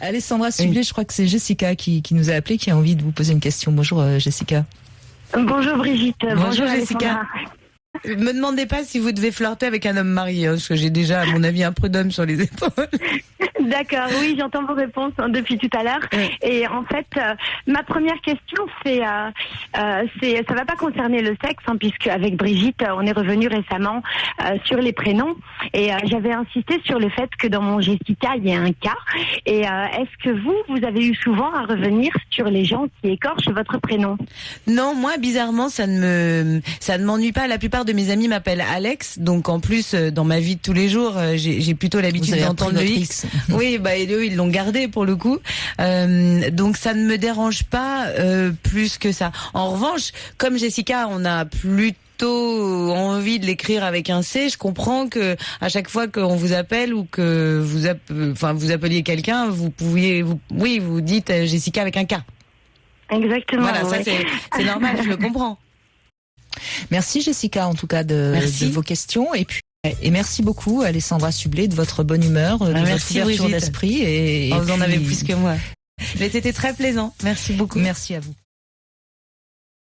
Alessandra Sublet, je crois que c'est Jessica qui, qui nous a appelé, qui a envie de vous poser une question. Bonjour euh, Jessica. Bonjour Brigitte. Bonjour, Jessica. Me demandez pas si vous devez flirter avec un homme marié, hein, parce que j'ai déjà, à mon avis, un prud'homme sur les épaules. D'accord, oui, j'entends vos réponses hein, depuis tout à l'heure. Et en fait, euh, ma première question, c'est, euh, euh, c'est, ça va pas concerner le sexe, hein, puisque avec Brigitte, on est revenu récemment euh, sur les prénoms, et j'avais insisté sur le fait que dans mon Jessica, il y a un cas. Et est-ce que vous, vous avez eu souvent à revenir sur les gens qui écorchent votre prénom? Non, moi, bizarrement, ça ne me, ça ne m'ennuie pas. La plupart de mes amis m'appellent Alex, donc en plus, dans ma vie de tous les jours, j'ai, j'ai plutôt l'habitude d'entendre le X. Oui, bah et eux ils l'ont gardé pour le coup. Euh, donc ça ne me dérange pas euh, plus que ça. En revanche, comme Jessica, on a plutôt envie de l'écrire avec un C. Je comprends que à chaque fois qu'on vous appelle ou que vous, enfin vous appeliez quelqu'un, vous pouviez, vous, oui, vous dites euh, Jessica avec un K. Exactement. Voilà, ça c'est normal, je le comprends. Merci Jessica en tout cas de, de vos questions et puis et merci beaucoup, Alessandra Sublet, de votre bonne humeur, de ah, votre ouverture d'esprit. Et, vous en avez plus que moi. Mais c'était très plaisant. Merci beaucoup. Merci à vous.